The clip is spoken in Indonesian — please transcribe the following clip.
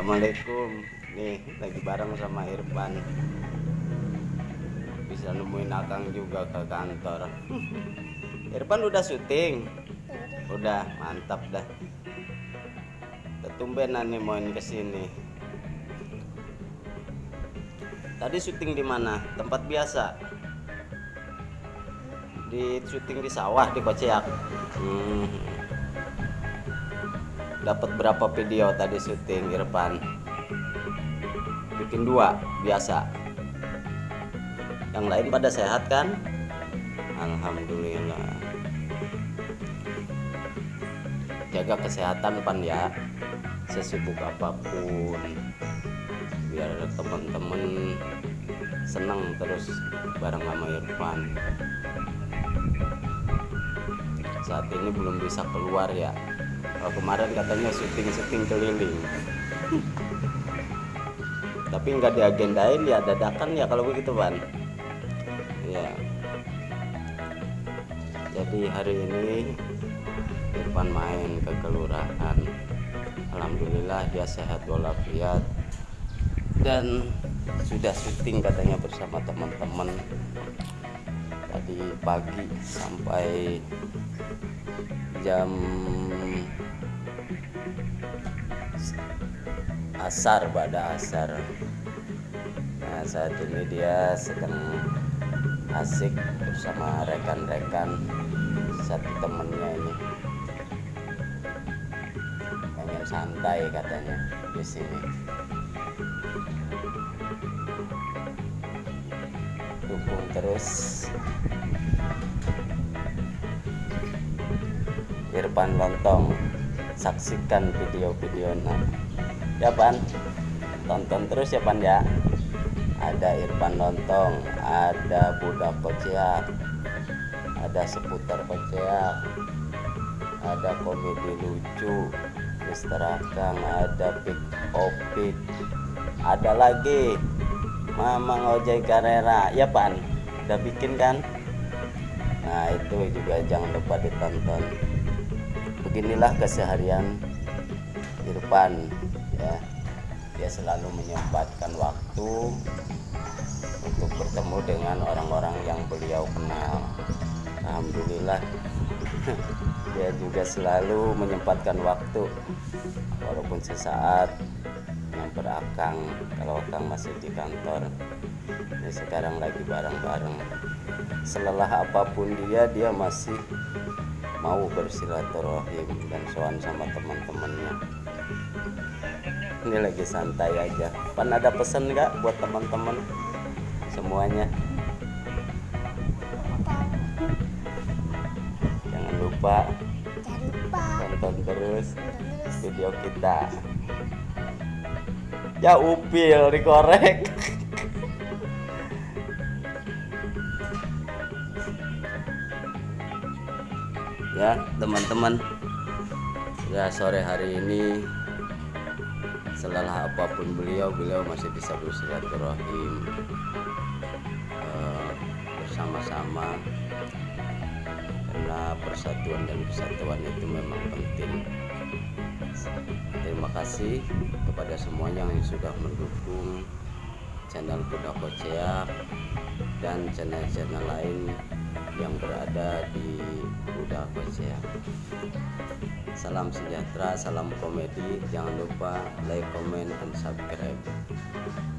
Assalamualaikum. Nih lagi bareng sama Irfan. Bisa nemuin Akang juga ke kantor. Irfan udah syuting? Udah mantap dah. Ketumbenan nih main ke sini tadi syuting di mana? Tempat biasa? Di syuting di sawah di Koceak hmm dapat berapa video tadi syuting Irfan bikin dua biasa. Yang lain pada sehat kan? Alhamdulillah. Jaga kesehatan pan ya. Sesibuk apa pun. Biar teman-teman senang terus bareng sama Irfan. Saat ini belum bisa keluar ya kalau kemarin katanya syuting-syuting keliling. Tapi nggak diagendain ya dadakan ya kalau begitu Ban ya. Jadi hari ini Irfan main ke kelurahan. Alhamdulillah dia sehat walafiat. Dan sudah syuting katanya bersama teman-teman. Tadi pagi sampai jam asar pada asar. Nah saat ini dia sedang asik bersama rekan-rekan satu temennya ini. Pengen santai katanya di sini. Dukung terus. Irfan Lontong saksikan video-video nah ya pan. Tonton terus ya pan ya. Ada Irfan Lontong ada Budak Kociak ada seputar Kociak ada komedi lucu Mister Akang ada Big Opik ada lagi. Mama Ojek Carrera. Ya pan udah bikin kan? Nah itu juga jangan lupa ditonton. Beginilah keseharian Irfan ya. Dia selalu menyempatkan waktu untuk bertemu dengan orang-orang yang beliau kenal. Alhamdulillah dia juga selalu menyempatkan waktu. Walaupun sesaat yang berakang kalau akang masih di kantor ini sekarang lagi bareng-bareng. Selelah apa pun dia dia masih mau bersilaturahim dan soan sama teman-temannya ini lagi santai aja. Pan ada pesan nggak buat teman-teman semuanya? Jangan lupa tonton terus video kita. Ya upil dikorek. Ya teman-teman. Ya sore hari ini selelah apa pun beliau beliau masih bisa bersilaturahim uh, bersama-sama. Karena persatuan dan kesatuan itu memang penting. Terima kasih kepada semuanya yang sudah mendukung channel Kuda Kocea dan channel-channel lain yang berada di Kuda Kocea Salam sejahtera, salam komedi. Jangan lupa like, comment, dan subscribe.